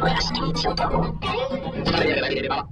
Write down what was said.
お屋敷にしようと。それでれば。